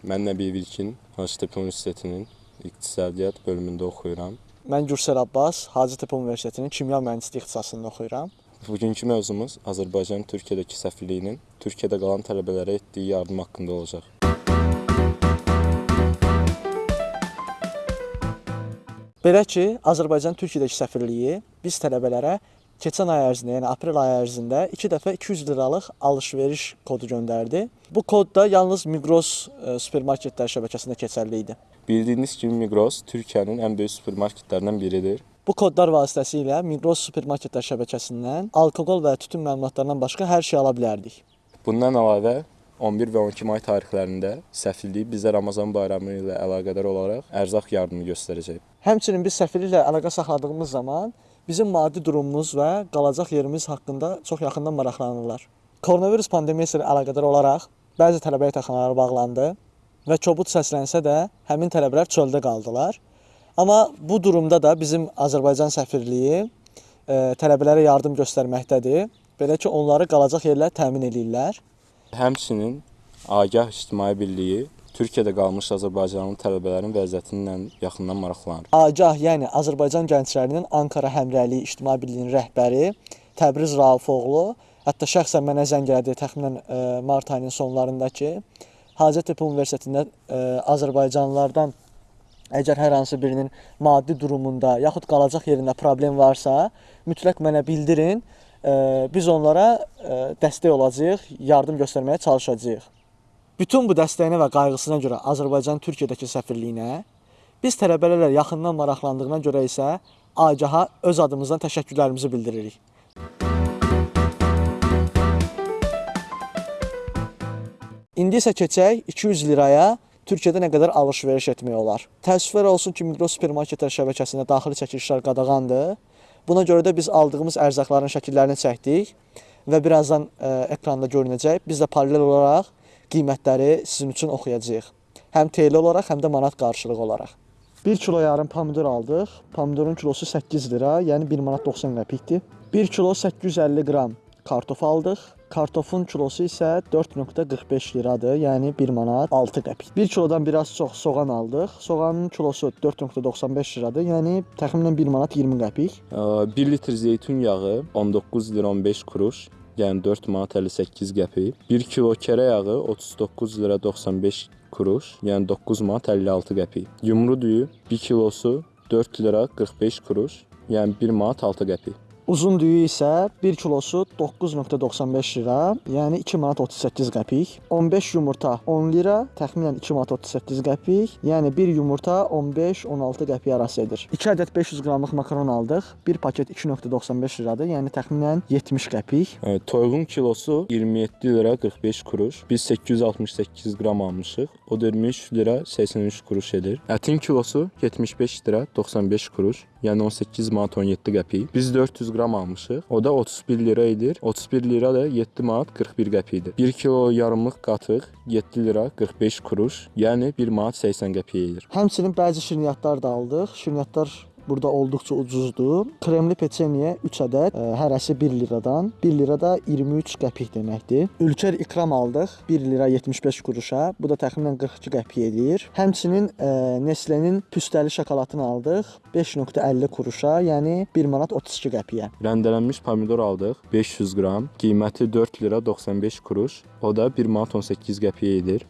Mən Nəbiyev İlkin Hacıtepe Universitetinin İqtisadiyyat bölümündə oxuyuram. Mən Gürsel Abbas, Hacıtepe Universitetinin kimya mühəndisliyi ixtisasında oxuyuram. Bugünkü mövzumuz Azərbaycan Türkiyədəki səfirliyinin Türkiyədə qalan tələbələrə etdiyi yardım haqqında olacaq. Belə ki, Azərbaycan Türkiyədəki səfirliyi biz tələbələrə keçən ay ərzində, yəni aprel ayı ərzində 2 dəfə 200 liralıq alış-veriş kodu göndərdi. Bu kod da yalnız Migros e, supermarketlər şəbəkəsində keçərli idi. Bildiyiniz kimi Migros Türkiyənin ən böyük supermarketlərindən biridir. Bu kodlar vasitəsilə Migros supermarketlər şəbəkəsindən alkoqol və tütün məmulatlarından başqa hər şey ala bilərdik. Bundan əlavə 11 və 12 may tarixlərində səfirlik bizə Ramazan bayramı ilə əlaqədar olaraq ərzaq yardımı göstərəcək. Həmçinin biz səfirliklə əlaqə saxladığımız zaman bizim maddi durumumuz və qalacaq yerimiz haqqında çox yaxından maraqlanırlar. Koronavirus pandemiyası ilə əlaqədar olaraq bəzi tələbə yataqxanaları bağlandı və kobud səslənsə də həmin tələbələr çöldə qaldılar. Amma bu durumda da bizim Azərbaycan səfirliyi e, tələbələrə yardım göstərməkdədir. Belə ki, onları qalacaq yerlər təmin eləyirlər. Həmçinin Agah İctimai Birliyi Türkiyədə qalmış Azərbaycanlı tələbələrin vəziyyətinlə yaxından maraqlanır. Agah, yəni Azərbaycan gənclərinin Ankara Həmrəyliyi İctimai Birliyinin rəhbəri Təbriz Raufoğlu hətta şəxsən mənə zəng elədi təxminən e, mart ayının sonlarında ki, Hacettepe Universitetində e, Azərbaycanlılardan əgər hər hansı birinin maddi durumunda yaxud qalacaq yerində problem varsa, mütləq mənə bildirin. Biz onlara dəstək olacağıq, yardım göstərməyə çalışacağıq. Bütün bu dəstəyinə və qayğısına görə Azərbaycan Türkiyədəki səfirliyinə, biz tələbələrlə yaxından maraqlandığına görə isə Agaha öz adımızdan təşəkkürlərimizi bildiririk. İndi isə keçək 200 liraya Türkiyədə nə qədər alış-veriş etmək olar. Təəssüflər olsun ki, Migros supermarketlər şəbəkəsində daxili çəkilişlər qadağandır. Buna görə də biz aldığımız ərzaqların şəkillərini çəkdik və birazdan ə, ekranda görünəcək. Biz də paralel olaraq qiymətləri sizin üçün oxuyacağıq. Həm TL olaraq, həm də manat qarşılığı olaraq. 1 kilo yarım pomidor aldıq. Pomidorun kilosu 8 lira, yəni 1 manat 90 qəpikdir. 1 kilo 850 qram kartof aldıq. Kartofun kilosu isə 4.45 liradır, yəni 1 manat 6 qəpik. 1 kilodan biraz çox soğan aldıq. Soğanın kilosu 4.95 liradır, yəni təxminən 1 manat 20 qəpik. 1 litr zeytun yağı 19 lira 15 kuruş, yəni 4 manat 58 qəpik. 1 kilo kərə yağı 39 lira 95 kuruş, yəni 9 manat 56 qəpik. Yumru düyü 1 kilosu 4 lira 45 kuruş, yəni 1 manat 6 qəpik. Uzun düyü isə 1 kilosu 9.95 lira, yəni 2 manat 38 qəpik. 15 yumurta 10 lira, təxminən 2 manat 38 qəpik. Yəni 1 yumurta 15-16 qəpik arası edir. 2 ədəd 500 qramlıq makaron aldıq. 1 paket 2.95 liradır, yəni təxminən 70 qəpik. Evet, toyuğun kilosu 27 lira 45 kuruş. Biz 868 qram almışıq. O da 23 lira 83 kuruş edir. Ətin kilosu 75 lira 95 kuruş. Yəni 18 manat 17 qəpik. Biz 400 qram almışıq. O da 31 lira edir. 31 lira da 7 manat 41 qəpikdir. 1 kilo yarımlıq qatıq 7 lira 45 kuruş, yəni 1 manat 80 qəpik edir. Həmçinin bəzi şirniyyatlar da aldıq. Şirniyyatlar burada olduqca ucuzdur. Kremli peçeniyə 3 ədəd, ə, hərəsi 1 liradan. 1 lira da 23 qəpik deməkdir. Ülker ikram aldıq 1 lira 75 quruşa. Bu da təxminən 42 qəpik edir. Həmçinin ə, Nestle-nin püstəli şokoladını aldıq 5.50 quruşa, yəni 1 manat 32 qəpiyə. Rəndələnmiş pomidor aldıq 500 qram. Qiyməti 4 lira 95 kuruş. O da 1 manat 18 qəpik edir.